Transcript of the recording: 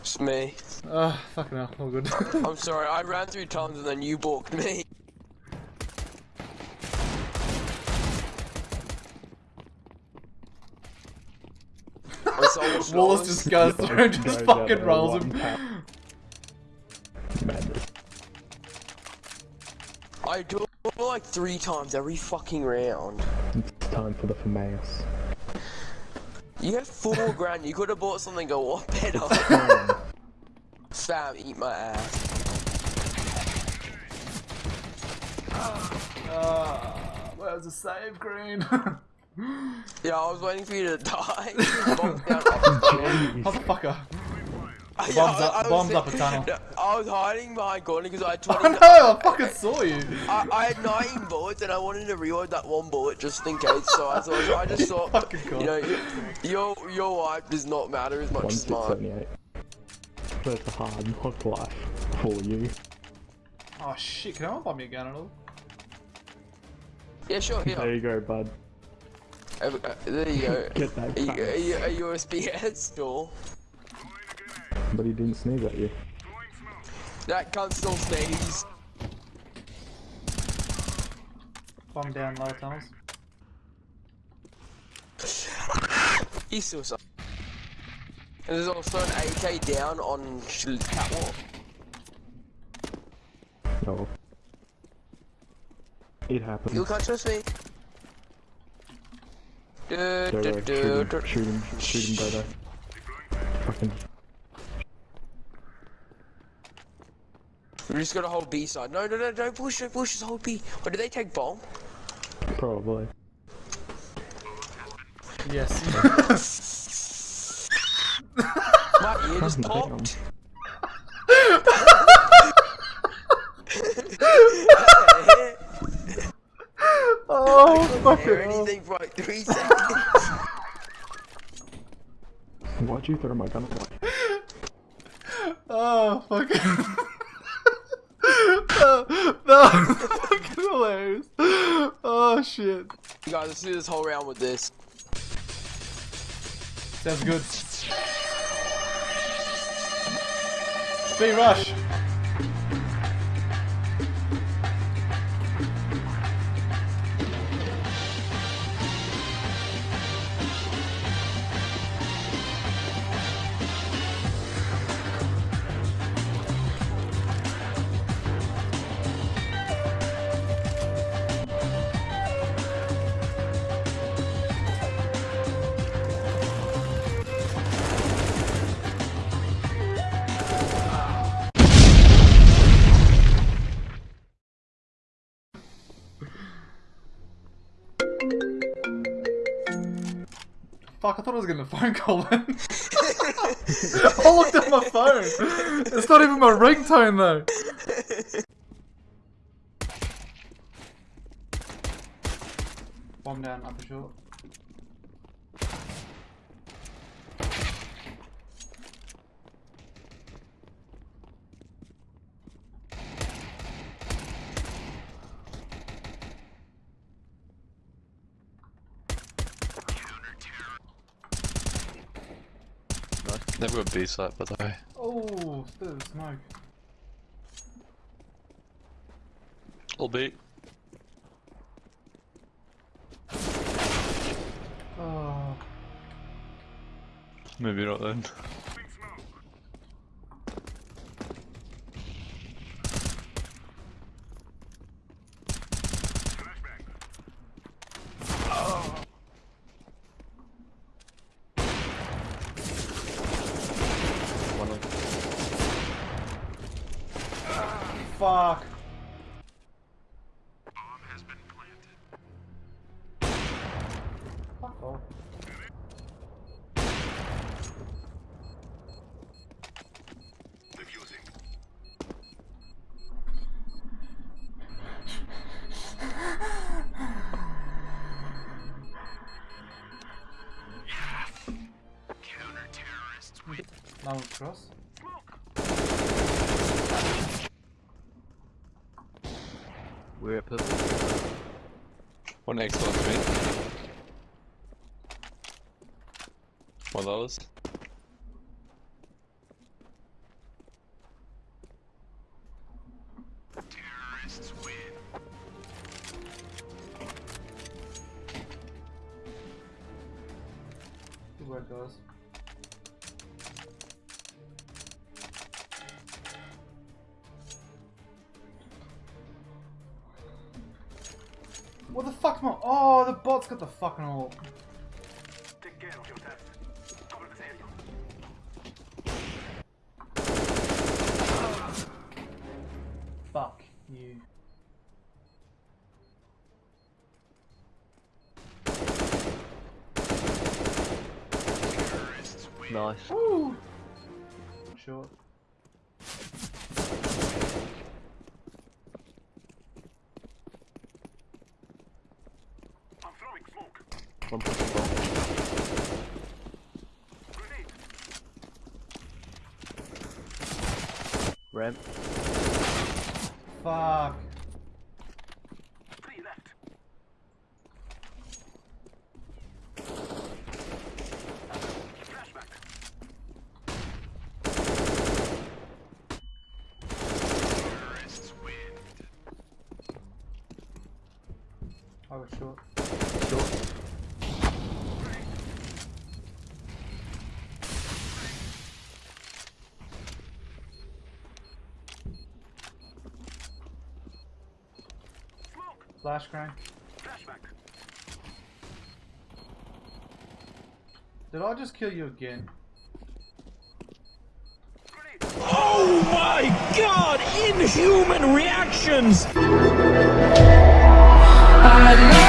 It's me. Oh, fucking hell, all good. I'm sorry, I ran three times and then you balked me. It's almost Wallace lost. just goes through and just Goes out fucking there rolls one him. I do it like three times every fucking round. It's time for the FAMAS. You have four grand, you could have bought something a lot better. Sam, eat my ass. Uh, where's the save, Green? Yeah, I was waiting for you to die. Bombs down upstairs. Motherfucker. Yeah, Bombs I- up- I was bombs up a tunnel. No, I was hiding behind Gordon because I had 20. I know, I fucking saw you. I, I had 19 bullets and I wanted to reload that one bullet just in case. So I thought I just thought, Fucking God. you know, your your, your life does not matter as much as six mine. seventy eight. That's a hard knock life for you. Oh shit, can I buy me a gun at all? Yeah, sure. There you go, bud. Uh, there you go. Get that Are you, back. are you a USPS or But he didn't sneeze at you. that cunt still sneeze? Bomb down lower tunnels. He's still sucks. And there's also an AK down on sh- catwalk. No. It happens. You can't trust me. Du, Go, du, go, du, shoot him, shoot him, shoot him, Dodo. Fucking We just gotta hold B side. No, no, no, don't push, don't push, just hold B. Or did they take bomb? probably. Yes. My ear just Damn. popped. oh, Or fucking hell. anything for like three seconds. Why'd you throw my gun away? Oh, fucking. oh, that was fucking hilarious. Oh, shit. You guys, let's do this whole round with this. Sounds good. B rush. Fuck, I thought I was getting a phone call then. I looked at my phone. It's not even my ringtone though. Bomb down, upper short. Never got B site, by the way. Oh, still smoke. All B. Oh, Maybe not then. One of fuck. Fuck off. Now cross. We're at purple. One next door to. One of those. Terrorists win. Good work, guys. What the fuck's my? Oh, the bot's got the fucking all. Fuck you. Nice. Woo! Short. One pushing bomb. Ramp. Fuck. I was short. Short. Flash crank. Did I just kill you again? Oh my god! Inhuman reactions! I love